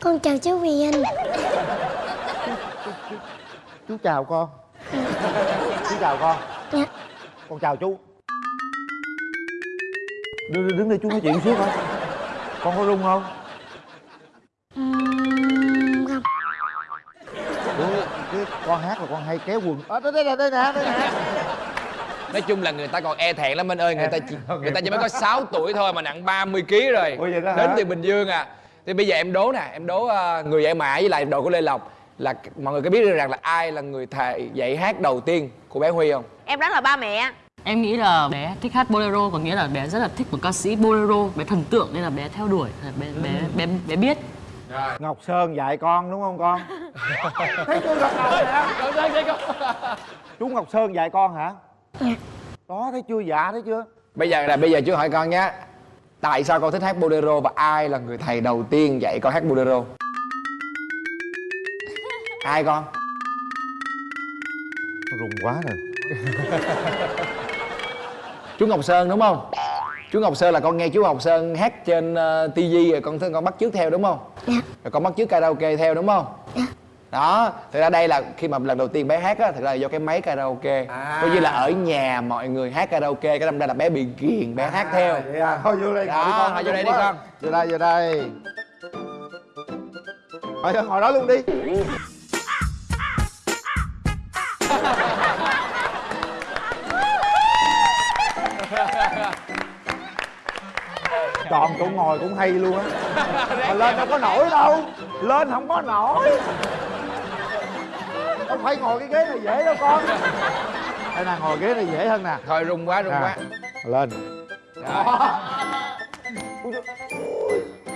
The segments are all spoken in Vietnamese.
Con chào chú Huyền Anh. Chú chào con. Chú chào con. Dạ. Con chào chú. Đứng, đứng đây chú nói chuyện xíu coi con có rung không? Ủa, cái con hát là con hay kéo quần. Ở đây đây nè đây nè đây nè nói chung là người ta còn e thẹn lắm anh ơi người ta chỉ người ta chỉ mới có 6 tuổi thôi mà nặng 30 kg rồi. Ủa vậy đó hả? đến từ bình dương à. Thì bây giờ em đố nè em đố ờ, người dạy mã với lại đội của lê lộc là mọi người có biết được rằng là ai là người thầy dạy hát đầu tiên của bé huy không? Em đoán là ba mẹ. Em nghĩ là bé thích hát bolero có nghĩa là bé rất là thích một ca sĩ bolero, bé thần tượng nên là bé theo đuổi, bé bé bé bé biết. ngọc sơn dạy con đúng không con? Thấy chưa gật đầu nè chú ngọc sơn dạy con hả đó thấy chưa? Dạ thấy chưa? Bây giờ là bây giờ chú hỏi con nhé. Tại sao con thích hát bolero và ai là người thầy đầu tiên dạy con hát bolero? Ai con? Rùng quá rồi. Chú ngọc sơn đúng không? Chú ngọc sơn là con nghe chú ngọc sơn hát trên uh, tivi rồi con thấy con bắt chước theo đúng không? Dạ. Rồi con bắt chước karaoke theo đúng không? Dạ đó thực ra đây là khi mà lần đầu tiên bé hát á thực ra là do cái máy karaoke. Coi như là ở nhà mọi người hát karaoke cái đâm ra là bé bị ghiền bé hát theo. vậy à thôi vô đây ngồi Đó, con thôi vô đây đi con. vô đây vô đây. Thôi ngồi đó luôn đi. Chọn chỗ ngồi cũng hay luôn á. Mà lên đâu có nổi đâu. Lên không có nổi không phải ngồi cái ghế này dễ đâu con. Đây nè ngồi ghế này dễ hơn nè. Thôi rung quá rung Nè, quá. lên. Rồi.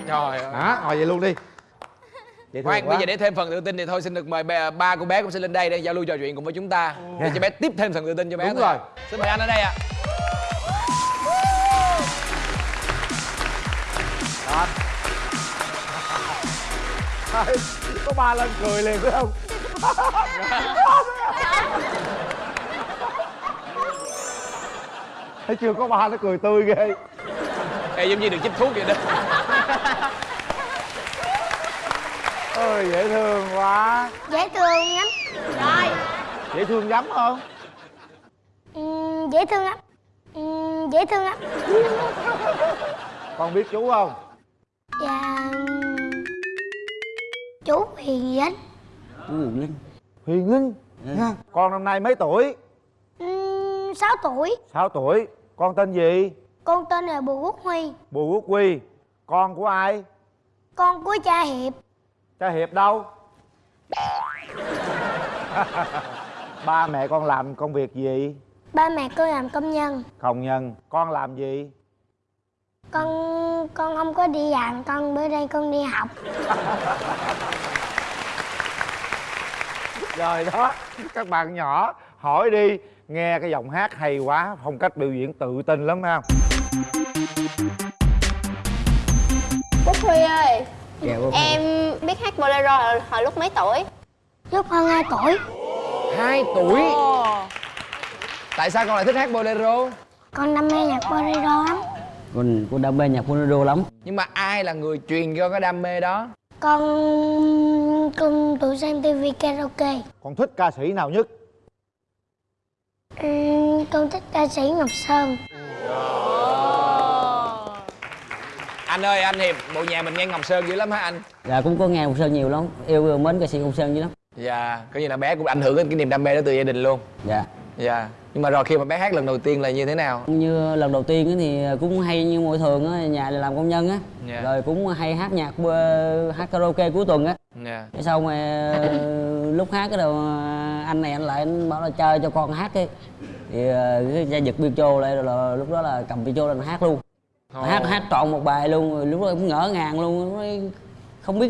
trời ơi. Hả? Ngồi vậy luôn đi. Thương Khoan, bây giờ để thêm phần tự tin thì thôi xin được mời ba, ba của bé cũng sẽ lên đây để giao lưu trò chuyện cùng với chúng ta. Để cho bé tiếp thêm phần tự tin cho bé Đúng thôi. rồi. Xin mời anh ở đây ạ. Thôi, có ba lên cười liền phải không thấy chưa có ba nó cười tươi ghê. Ê, giống như được chích thuốc vậy đó. ôi dễ thương quá. Dễ thương lắm. Rồi. Dễ thương lắm không? Ừm, Dễ thương lắm. Ừm, Dễ thương lắm. Con biết chú không? Dạ ừm, Chú Huyền Anh huyền linh nha. Con năm nay mấy tuổi? 6 tuổi. 6 tuổi. Con tên gì? Con tên là Bùi Quốc Huy. Bùi quốc quy con của ai? Con của cha Hiệp. Cha hiệp đâu? Ba mẹ con làm công việc gì? Ba mẹ con làm công nhân. Công nhân. Con làm gì? Con con không có đi làm Con bữa đây con đi học rồi đó các bạn nhỏ hỏi đi nghe cái giọng hát hay quá phong cách biểu diễn tự tin lắm ha Quốc Huy ơi Dạ. Em biết hát bolero hồi, hồi lúc mấy tuổi? Lúc hơn 2 tuổi Hai tuổi. Ồ Tại sao con lại thích hát bolero? Con đam mê nhạc bolero lắm Con con đam mê nhạc bolero lắm. Nhưng mà ai là người truyền cho cái đam mê đó? Con con tự xem tivi karaoke con thích ca sĩ nào nhất Ừm, Con thích ca sĩ Ngọc Sơn Anh ơi, anh Hiệp, bộ nhà mình nghe Ngọc Sơn dữ lắm hả anh? Dạ cũng có nghe Ngọc Sơn nhiều lắm, yêu mến ca sĩ Ngọc Sơn dữ lắm. Dạ, coi như là bé cũng ảnh hưởng đến cái niềm đam mê đó từ gia đình luôn. Dạ. Dạ. Nhưng mà rồi khi mà bé hát lần đầu tiên là như thế nào? Như lần đầu tiên thì cũng hay như mọi thường á, nhà làm công nhân á. Dạ. Rồi cũng hay hát nhạc ờ, hát karaoke cuối tuần á. Dạ. Cái xong rồi ờ, lúc hát cái đầu anh này anh lại anh bảo là chơi cho con hát đi. Thì ờ, cái ra giật piano lại rồi là, lúc đó là cầm piano lên hát luôn. Hát hát trọn một bài luôn, rồi lúc đó cũng ngỡ ngàng luôn, không biết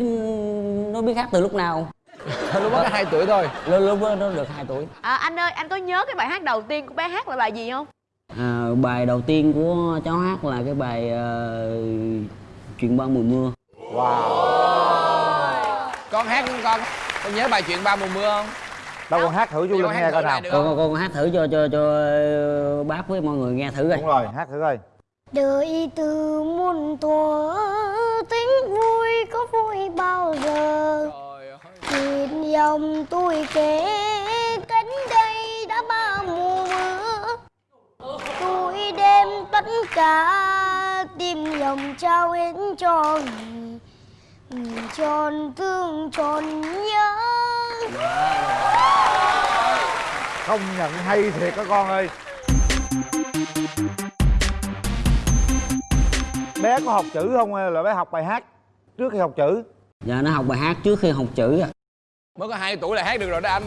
nó biết hát từ lúc nào. lúc đó có 2 tuổi thôi. Lúc, lúc đó nó được 2 tuổi. à, Anh ơi anh có nhớ cái bài hát đầu tiên của bé hát là bài gì không? À, bài đầu tiên của cháu hát là cái bài ờ, chuyện ba mùa mưa Con hát con con con nhớ bài chuyện ba mùa mưa không? đâu con hát thử chú Con linh hát nghe coi nào con, không? con, con hát thử cho cho cho bác với mọi người nghe thử coi đúng rồi hát thử coi Đời từ muôn thuở tính vui có vui bao giờ Nhìn dòng tôi kể cánh đây đã ba mùa. Mưa Tôi đem tất cả tim lòng trao hết cho người Người tròn thương tròn nhớ. Không nhận hay thiệt các con ơi. Bé có học chữ không hay là bé học bài hát trước khi học chữ? Dạ nó học bài hát trước khi học chữ á mới có hai tuổi là hát được rồi đó anh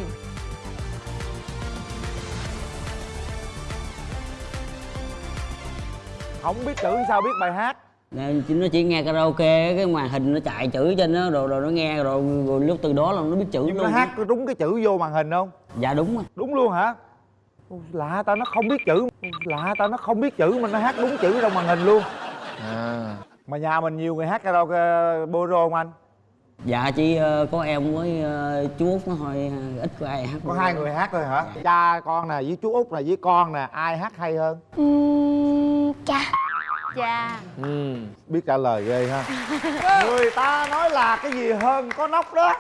Không biết chữ sao biết bài hát nó chỉ nghe karaoke cái màn hình nó chạy chữ trên nó rồi rồi nó nghe rồi, rồi lúc từ đó là nó biết chữ Nhưng luôn nó hát có đúng cái chữ vô màn hình không? dạ đúng rồi Đúng luôn hả? Lạ ta nó không biết chữ Lạ ta nó không biết chữ mà nó hát đúng chữ trong màn hình luôn à. Mà nhà mình nhiều người hát karaoke bolero không anh? Dạ chỉ ờ, có em với ờ, chú út nó thôi ờ, ít có ai hát Có hai người hát thôi hả? Cha con nè với chú út nè với con nè Ai hát hay hơn? Uhm, cha. Cha. Ừ. Biết trả lời ghê ha. Người ta nói là cái gì hơn có nóc đó.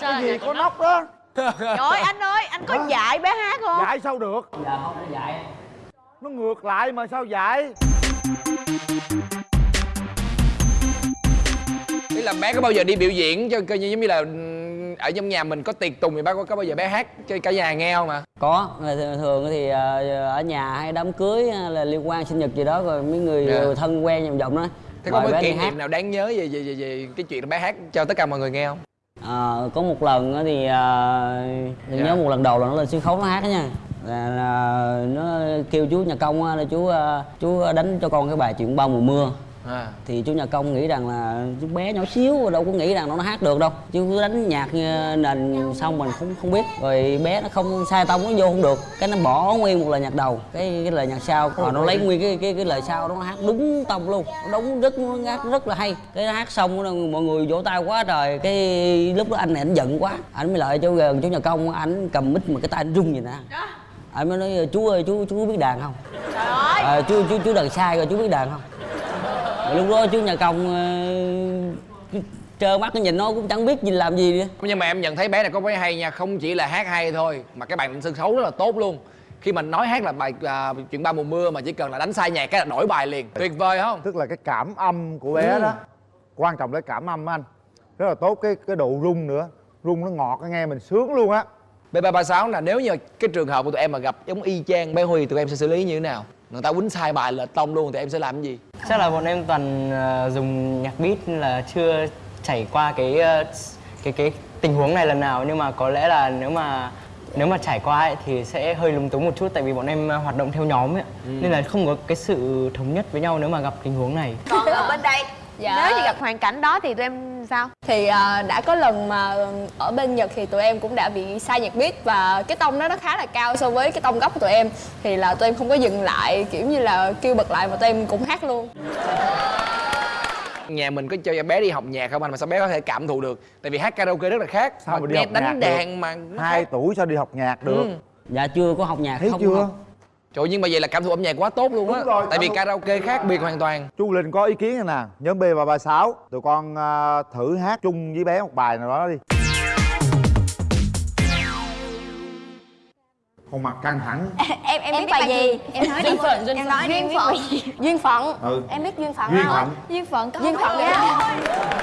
Cái gì có nóc đó. Trời ơi anh ơi anh có dạy bé hát không? Dạy sao được? Dạ không nó dạy. Nó ngược lại mà sao dạy là bé có bao giờ đi biểu diễn cho coi như giống như là ừm, ở trong nhà mình có tiệc tùng thì bác có, có bao giờ bé hát cho cả nhà nghe không ạ? có thường, thì ờ, ở nhà hay đám cưới hay là liên quan sinh nhật gì đó rồi mấy người Dạ. thân quen vòng vòng đó Thế có bé kỷ niệm nào đáng nhớ về, về, về, về cái chuyện bé hát cho tất cả mọi người nghe không? Ờ, có một lần thì ờ, thì Dạ. nhớ một lần đầu là nó lên sân khấu nó hát đó nha là, là nó kêu chú nhà công là chú ờ, chú đánh cho con cái bài chuyện bao mùa mưa À. thì chú nhà công nghĩ rằng là chú bé nhỏ xíu đâu có nghĩ rằng nó hát được đâu. Chú cứ đánh nhạc ờ, nền xong mình không không biết. Rồi bé nó không sai tông nó vô không được? Cái nó bỏ nguyên một lời nhạc đầu. Cái cái lời nhạc sau. Rồi nó lấy nguyên cái cái cái lời sau đó nó hát đúng tông luôn. Nó đúng rất nó hát rất là hay. Cái nó hát xong đó, mọi người vỗ tay quá trời. Cái lúc đó anh này anh giận quá. Anh mới lại cho gần chú nhà công anh cầm mic mà cái tay anh rung vậy nè. Anh mới nói chú ơi chú chú biết đàn không? Trời ơi. À, chú chú chú đàn sai rồi chú biết đàn không lúc đó chú nhà công uh, trơ mắt nó nhìn nó cũng chẳng biết gì làm gì nữa. Nhưng mà em nhận thấy bé này có cái hay nha Không chỉ là hát hay thôi Mà cái bản sân khấu rất là tốt luôn. Khi mình nói hát là bài à, chuyện ba mùa mưa Mà chỉ cần là đánh sai nhạc cái là đổi bài liền. Tuyệt vời không? Tức là cái cảm âm của bé đó Quan trọng là cái cảm âm á anh. Rất là tốt cái cái độ rung nữa. Rung nó ngọt nghe mình sướng luôn á. B336 là nếu như cái trường hợp của tụi em mà gặp giống y chang bé Huy Tụi em sẽ xử lý như thế nào? Người ta quýnh sai bài lệch tông luôn thì em sẽ làm cái gì? Chắc là bọn em toàn ờ, dùng nhạc beat nên là chưa trải qua cái ờ, cái cái tình huống này lần nào. Nhưng mà có lẽ là nếu mà nếu mà trải qua ấy, thì sẽ hơi lúng túng một chút tại vì bọn em ờ, hoạt động theo nhóm ấy. Nên là không có cái sự thống nhất với nhau nếu mà gặp tình huống này. Còn ở bên đây Dạ. Nếu như gặp hoàn cảnh đó thì tụi em sao? thì à, đã có lần mà ở bên Nhật thì tụi em cũng đã bị sai nhạc beat và cái tông đó nó khá là cao so với cái tông gốc của tụi em thì là tụi em không có dừng lại kiểu như là kêu bật lại mà tụi em cũng hát luôn Nhà mình có cho bé đi học nhạc không anh mà sao bé có thể cảm thụ được? Tại vì hát karaoke rất là khác Sao mà đi học nhạc đánh được? đàn mà nó Hai tuổi sao đi học nhạc được Ừ. dạ chưa có học nhạc Thấy không chưa học. Trời nhưng mà vậy là cảm thụ âm nhạc quá tốt luôn á. Tại vì karaoke khác biệt hoàn toàn. Chú Linh có ý kiến này nè Nhóm B336 Tụi con à, thử hát chung với bé một bài nào đó đi. Con mặt căng thẳng. Em em, biết bài gì? em nói Duyên phận, duyên em phận. nói duyên phận. Duyên phận. Ừ. em biết duyên phận Duyên không? Phận. duyên phận có duyên phận nha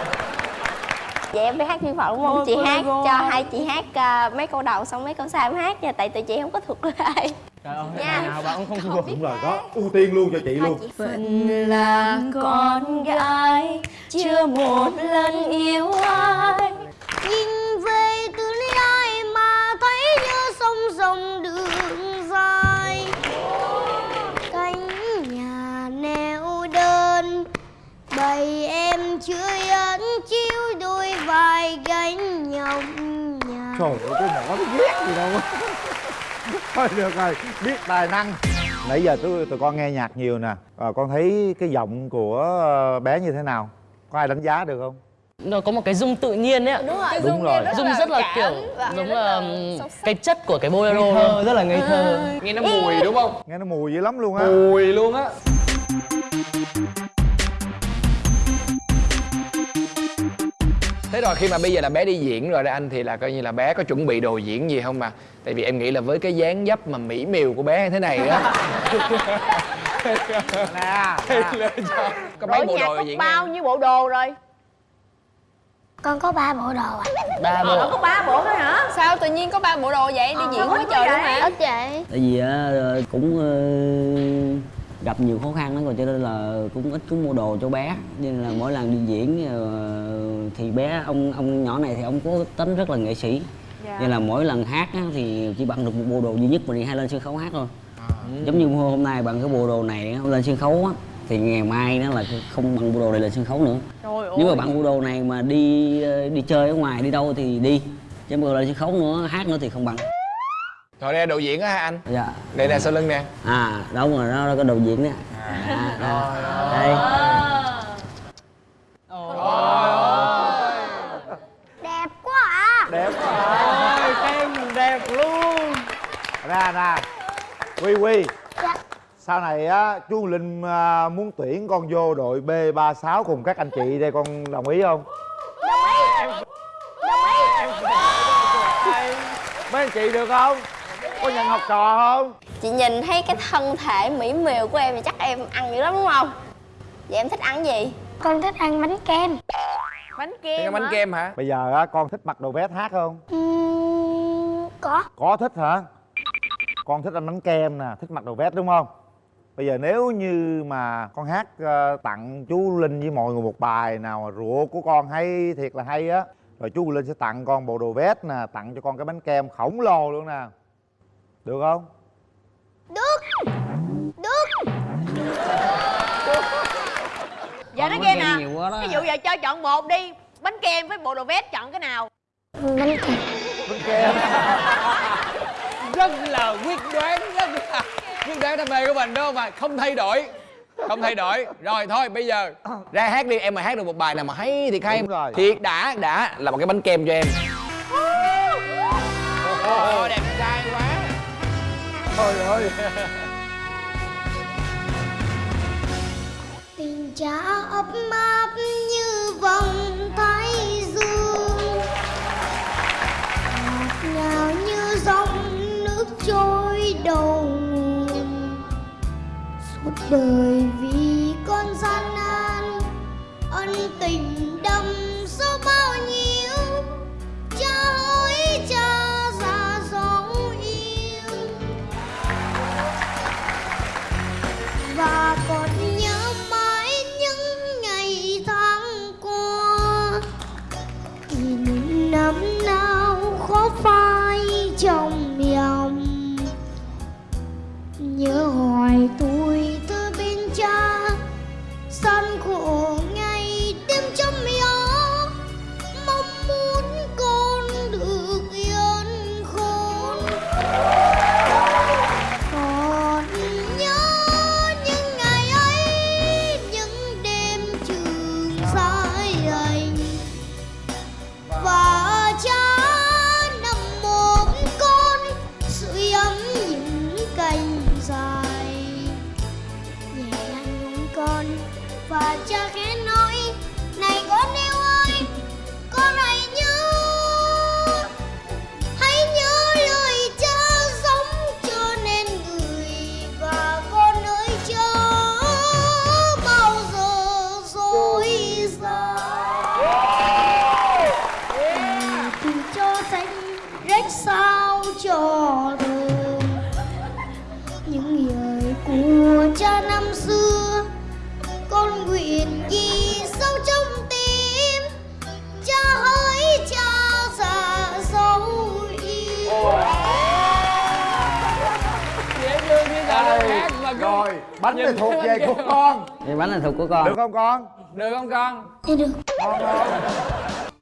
Vậy em biết hát duyên phận đúng không? Chị hát cho hai chị hát à, mấy câu đầu xong mấy câu sau em hát nha Tại tụi chị không có thuộc lại. Trời ơi, Nha. nào bạn cũng không thuộc. Đúng rồi đó Ưu tiên luôn cho chị luôn. Phận là con gái Chưa một lần yêu ai Trời ơi cái mỏ nó ghét gì đâu. Thôi được rồi Biết tài năng. Nãy giờ tụi, tụi con nghe nhạc nhiều nè. À, Con thấy cái giọng của ờ, bé như thế nào? Có ai đánh giá được không? Nó có một cái dung tự nhiên ấy ạ. Đúng rồi Đúng rồi. dung rất là kiểu giống là cái chất của cái bolero ngây thơ rất là ngây thơ. Nghe nó mùi đúng không? Nghe nó mùi dữ lắm luôn á. Mùi luôn á thế rồi khi mà bây giờ là bé đi diễn rồi đó anh thì là coi như là bé có chuẩn bị đồ diễn gì không mà? Tại vì em nghĩ là với cái dáng dấp mà mỹ miều của bé như thế này á. Nè có mấy bộ đồ có diễn bao nhiêu bộ đồ rồi? Con có ba bộ đồ à. Ba Ờ, bộ. có ba bộ thôi hả? Sao tự nhiên có ba bộ đồ vậy? Đi diễn sao quá có trời luôn mà Ít vậy. Tại vì á, cũng ờ, gặp nhiều khó khăn đó rồi cho nên là cũng ít có mua đồ cho bé. Nên là mỗi lần đi diễn ờ, thì bé ông ông nhỏ này thì ông có tính rất là nghệ sĩ. Nên là mỗi lần hát á, thì chỉ bằng được một bộ đồ duy nhất mà đi hay lên sân khấu hát thôi. Giống như hôm nay bằng cái bộ đồ này á, lên sân khấu á thì ngày mai nó là không bằng bộ đồ này lên sân khấu nữa. Trời nếu mà ơi. bạn bộ đồ này mà đi ờ, đi chơi ở ngoài đi đâu thì đi. Chứ bộ đồ lên sân khấu nữa hát nữa thì không bằng rồi đây là đồ diễn á hả anh dạ đây nè sau lưng nè à đúng rồi đó là cái đầu diễn đó à, đây Đẹp quá à đẹp quá ơi em đẹp luôn ra ra quy quy Dạ sau này á chú linh à, muốn tuyển con vô đội b 36 cùng các anh chị đây con đồng ý không Đồng ý Đồng ý mấy anh chị được không có nhận học trò không? Chị nhìn thấy cái thân thể mỹ miều của em thì chắc em ăn dữ lắm đúng không? Vậy em thích ăn gì? Con thích ăn bánh kem. Bánh kem bánh kem hả? Bây giờ á con thích mặc đồ vest hát không? Uhm, Có. Có thích hả? Con thích ăn bánh kem nè thích mặc đồ vest đúng không? Bây giờ nếu như mà con hát ờ, tặng chú linh với mọi người một bài nào mà rượu của con hay thiệt là hay á rồi chú linh sẽ tặng con bộ đồ vest nè tặng cho con cái bánh kem khổng lồ luôn nè được không? Được. Được. Giờ nói nghe nè. đó. ví dụ giờ cho chọn một đi. Bánh kem với bộ đồ vest chọn cái nào? Bánh kem. Bánh kem. Rất là quyết đoán rất là quyết đoán đam mê của mình đúng không mà không thay đổi. Không thay đổi. Rồi thôi bây giờ ra hát đi. Em mà hát được một bài nào mà hay thiệt hay Đúng rồi. thiệt đã đã là một cái bánh kem cho em. Ồ, đẹp trai quá thôi ơi Tình cha ấp áp như vòng thái dương. Ngọt ngào như dòng nước trôi đầu Suốt đời cứ rồi bánh này thuộc về của con. Cái bánh này thuộc của con. Được không con? Được không con? Được. Ngon không